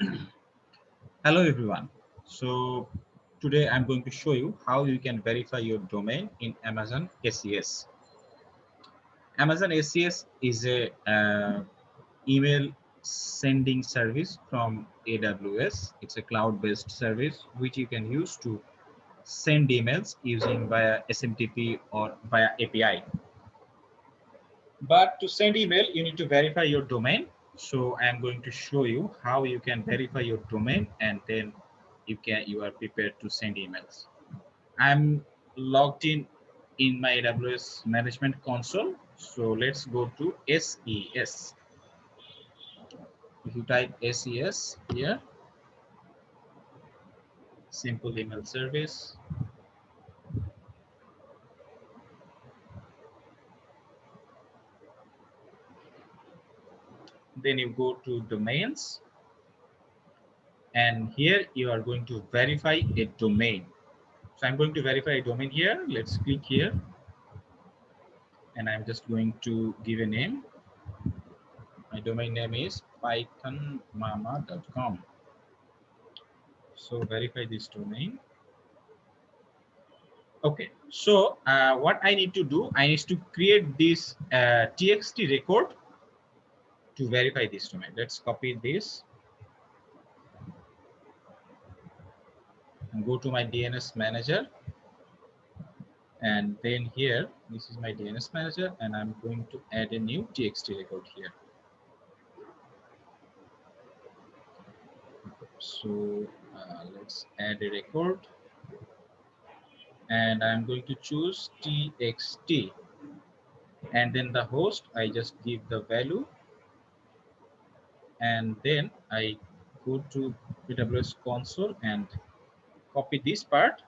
Hello everyone. So today I'm going to show you how you can verify your domain in Amazon SES. Amazon SES is a uh, email sending service from AWS. It's a cloud-based service which you can use to send emails using via SMTP or via API. But to send email, you need to verify your domain so I'm going to show you how you can verify your domain and then you can you are prepared to send emails. I'm logged in in my AWS management console. So let's go to SES. If you type SES here, simple email service, then you go to domains. And here you are going to verify a domain. So i'm going to verify a domain here. Let's click here. And i'm just going to give a name. My domain name is pythonmama.com so verify this domain. Okay. So uh, what i need to do i need to create this uh, txt record to verify this domain. Let's copy this and go to my DNS manager. And then here, this is my DNS manager, and I'm going to add a new TXT record here. So uh, let's add a record. And I'm going to choose TXT. And then the host, I just give the value and then I go to AWS console and copy this part.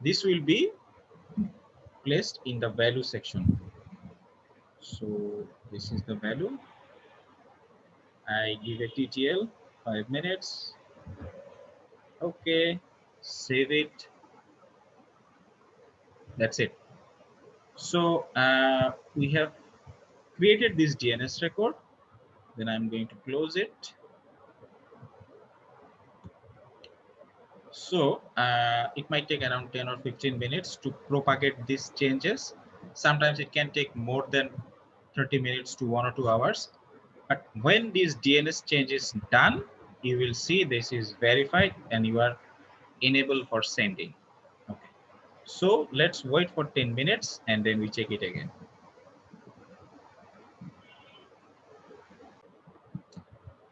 This will be placed in the value section. So this is the value. I give a TTL five minutes. Okay, save it. That's it. So uh, we have created this DNS record then I'm going to close it. So uh, it might take around 10 or 15 minutes to propagate these changes. Sometimes it can take more than 30 minutes to one or two hours. But when this DNS change is done, you will see this is verified and you are enabled for sending. Okay. So let's wait for 10 minutes and then we check it again.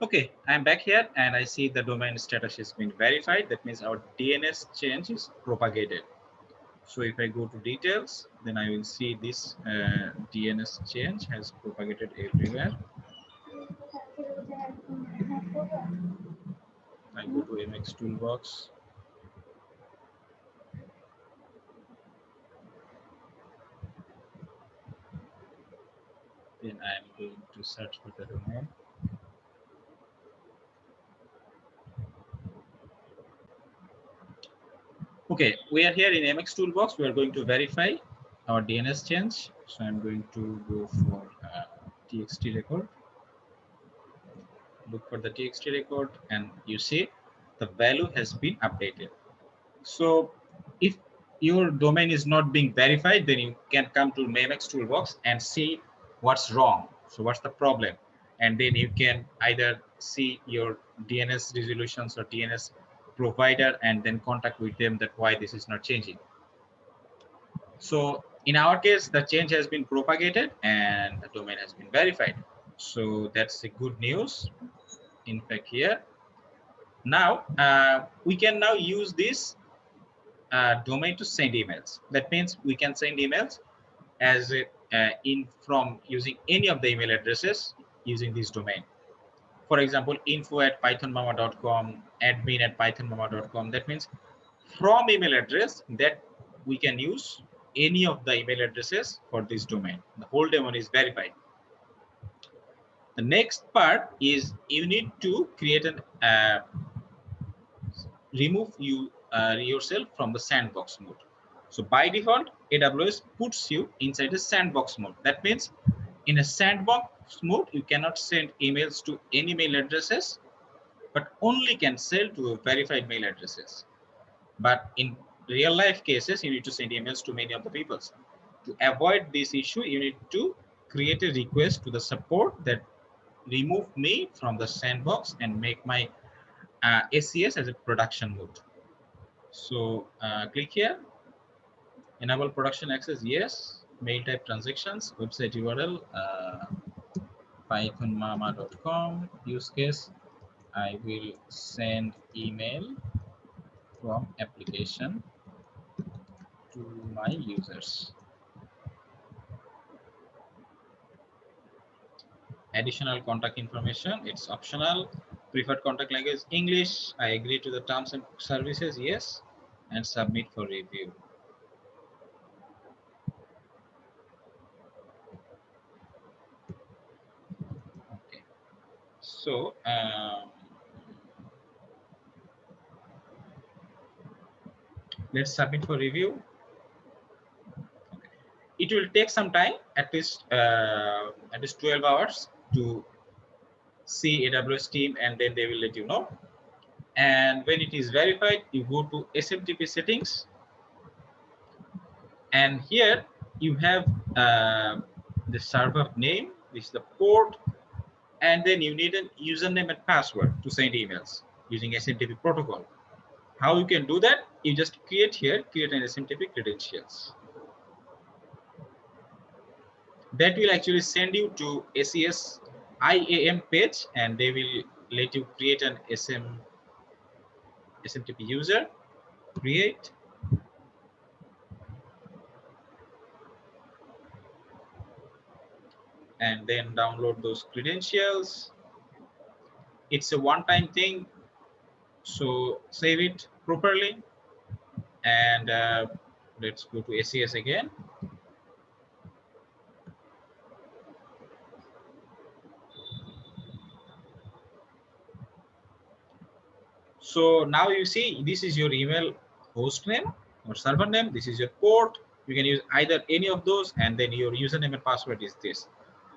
Okay, I'm back here and I see the domain status has been verified. That means our DNS change is propagated. So if I go to details, then I will see this uh, DNS change has propagated everywhere. I go to MX Toolbox. Then I'm going to search for the domain. Okay, we are here in MX Toolbox. We are going to verify our DNS change. So I'm going to go for uh, TXT record. Look for the TXT record and you see the value has been updated. So if your domain is not being verified, then you can come to MX Toolbox and see what's wrong. So what's the problem? And then you can either see your DNS resolutions or DNS provider and then contact with them that why this is not changing. So in our case, the change has been propagated and the domain has been verified. So that's the good news. In fact, here. Now, uh, we can now use this uh, domain to send emails. That means we can send emails as a, uh, in from using any of the email addresses using this domain for example, info at pythonmama.com, admin at pythonmama.com. That means from email address that we can use any of the email addresses for this domain. The whole domain is verified. The next part is you need to create an uh, remove you uh, yourself from the sandbox mode. So by default, AWS puts you inside a sandbox mode. That means in a sandbox mode, you cannot send emails to any mail addresses, but only can send to verified mail addresses. But in real life cases, you need to send emails to many of the people. To avoid this issue, you need to create a request to the support that remove me from the sandbox and make my uh, SES as a production mode. So uh, click here, enable production access, yes, mail type transactions, website URL, uh, pythonmama.com, use case, I will send email from application to my users. Additional contact information, it's optional. Preferred contact language, English. I agree to the terms and services, yes, and submit for review. Okay, so um, let's submit for review. It will take some time at least uh, at least 12 hours to see aws team and then they will let you know. And when it is verified you go to smtp settings. And here you have uh, the server name this is the port and then you need a username and password to send emails using smtp protocol how you can do that you just create here create an smtp credentials that will actually send you to SES IAM page and they will let you create an SM SMTP user, create. And then download those credentials. It's a one-time thing, so save it properly. And uh, let's go to SES again. So now you see this is your email host name or server name. This is your port. You can use either any of those and then your username and password is this.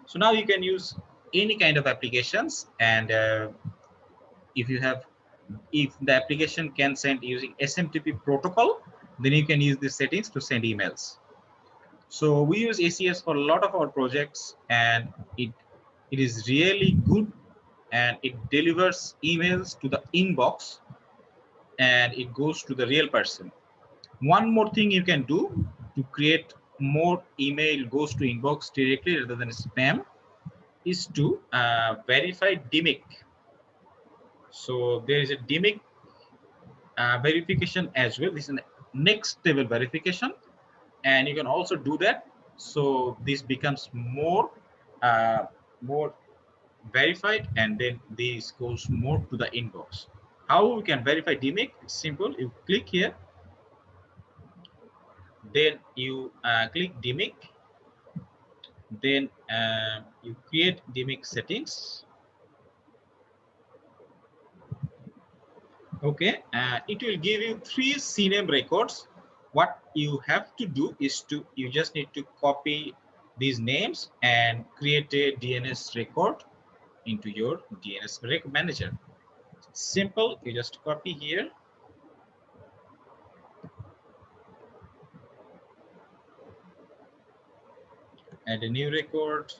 So now you can use any kind of applications and uh, if you have if the application can send using SMTP protocol, then you can use these settings to send emails. So we use SES for a lot of our projects and it it is really good and it delivers emails to the inbox and it goes to the real person. One more thing you can do to create more email goes to inbox directly rather than spam is to uh, verify DMIC. So there is a DMIC uh, verification as well. This is next level verification. And you can also do that. So this becomes more, uh, more verified and then this goes more to the inbox. How we can verify DMIC? It's simple. You click here, then you uh, click DMIC, then uh, you create DMIC settings. Okay, uh, it will give you three CNAME records. What you have to do is to you just need to copy these names and create a DNS record into your DNS manager simple you just copy here add a new record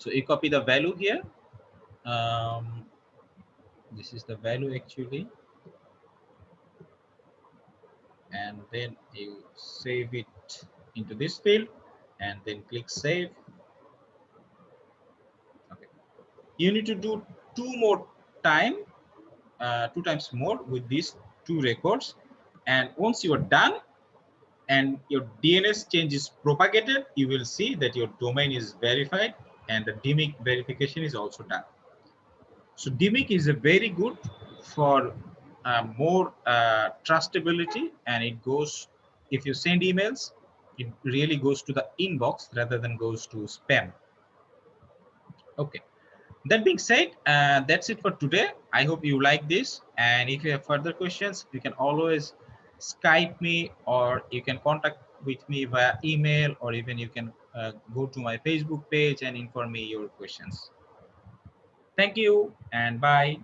So you copy the value here. Um, this is the value actually. And then you save it into this field and then click save. Okay. You need to do two more time, uh, two times more with these two records. And once you are done, and your DNS change is propagated, you will see that your domain is verified and the DMIC verification is also done. So DMIC is a very good for uh, more uh, trustability and it goes, if you send emails, it really goes to the inbox rather than goes to spam. Okay. That being said, uh, that's it for today. I hope you like this. And if you have further questions, you can always Skype me or you can contact with me via email or even you can uh, go to my Facebook page and inform me your questions. Thank you and bye.